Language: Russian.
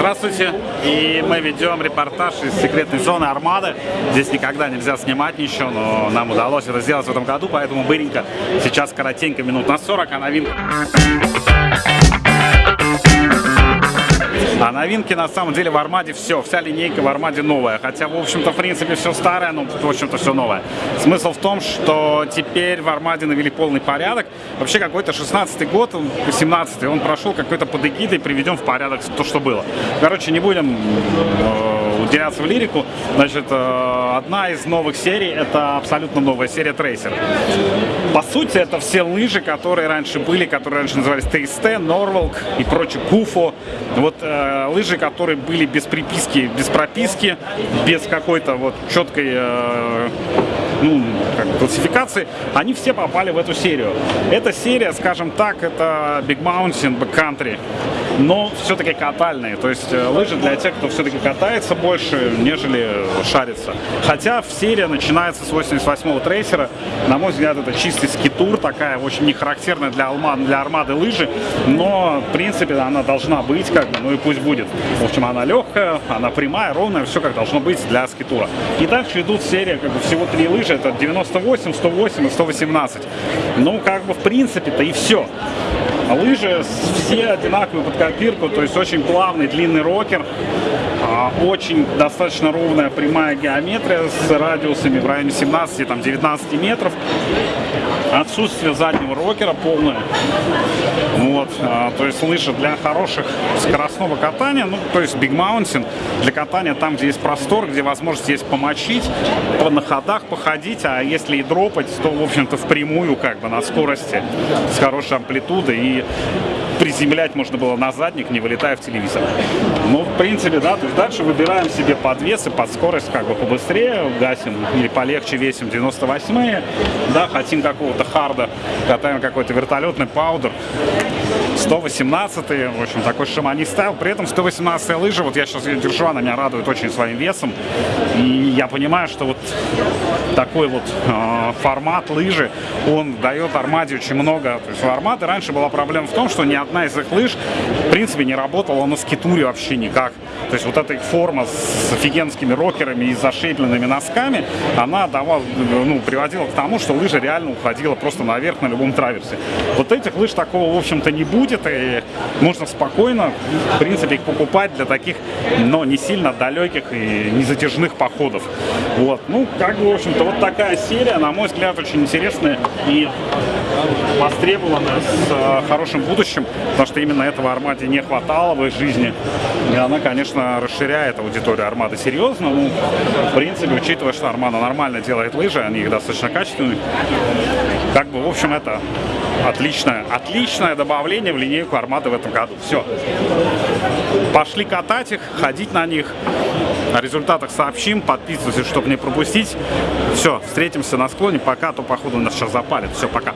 Здравствуйте! И мы ведем репортаж из секретной зоны Армады. Здесь никогда нельзя снимать ничего, но нам удалось это сделать в этом году, поэтому быренько. Сейчас коротенько, минут на 40, а новинка... новинки на самом деле в Армаде все, вся линейка в Армаде новая. Хотя, в общем-то, в принципе, все старое, но, в общем-то, все новое. Смысл в том, что теперь в Армаде навели полный порядок. Вообще, какой-то 16-й год, 18-й, он прошел какой-то под эгидой, приведем в порядок то, что было. Короче, не будем э, уделяться в лирику. Значит, э, одна из новых серий, это абсолютно новая серия Трейсер. По сути, это все лыжи, которые раньше были, которые раньше назывались ТСТ, Норвалк и прочее, Куфо. Вот э, лыжи, которые были без приписки, без прописки, без какой-то вот четкой э, ну, как, классификации, они все попали в эту серию. Эта серия, скажем так, это Big Mountain, Backcountry, но все-таки катальные. То есть э, лыжи для тех, кто все-таки катается больше, нежели шарится. Хотя серия начинается с 88-го трейсера. На мой взгляд, это чистый скитур, такая очень не характерная для, Алма, для армады лыжи, но, в принципе, она должна быть, как бы, ну и пусть будет. В общем, она легкая, она прямая, ровная, все как должно быть для скитура. И дальше идут серия, как бы, всего три лыжи, это 98, 108 и 118. Ну, как бы, в принципе-то и все. Лыжи. Все одинаковые под копирку, то есть очень плавный длинный рокер, очень достаточно ровная прямая геометрия с радиусами в районе 17-19 метров. Отсутствие заднего рокера полное. Вот, а, то есть лыжи для хороших скоростного катания, ну, то есть Big Mountain, для катания там, где есть простор, где возможность есть помочить, на ходах походить, а если и дропать, то, в общем-то, впрямую, как бы, на скорости, с хорошей амплитудой и приземлять можно было на задник, не вылетая в телевизор. Ну, в принципе, да, то есть дальше выбираем себе подвесы под скорость как бы побыстрее, гасим или полегче весим 98-е, да, хотим какого-то харда, катаем какой-то вертолетный паудер, 118 в общем, такой шамани стайл. При этом 118 лыжа, вот я сейчас ее держу, она меня радует очень своим весом. И я понимаю, что вот такой вот э, формат лыжи, он дает Армаде очень много. То есть у Армады раньше была проблема в том, что ни одна из их лыж, в принципе, не работала на скитуре вообще никак. То есть вот эта их форма с офигенскими рокерами и зашейпленными носками, она давала, ну, приводила к тому, что лыжа реально уходила просто наверх на любом траверсе. Вот этих лыж такого, в общем-то, не будет, и можно спокойно, в принципе, их покупать для таких, но не сильно далеких и незатяжных походов. Вот, ну, как бы, в общем-то, вот такая серия, на мой взгляд, очень интересная и востребованная, с э, хорошим будущим, потому что именно этого Армаде не хватало в их жизни. И она, конечно, расширяет аудиторию Армады серьезно. Ну, в принципе, учитывая, что Армада нормально делает лыжи, они их достаточно качественные, как бы, в общем, это отличное, отличное добавление в линейку Армады в этом году. Все. Пошли катать их, ходить на них. О результатах сообщим, подписывайтесь, чтобы не пропустить. Все, встретимся на склоне. Пока, а то походу нас сейчас запалит. Все, пока.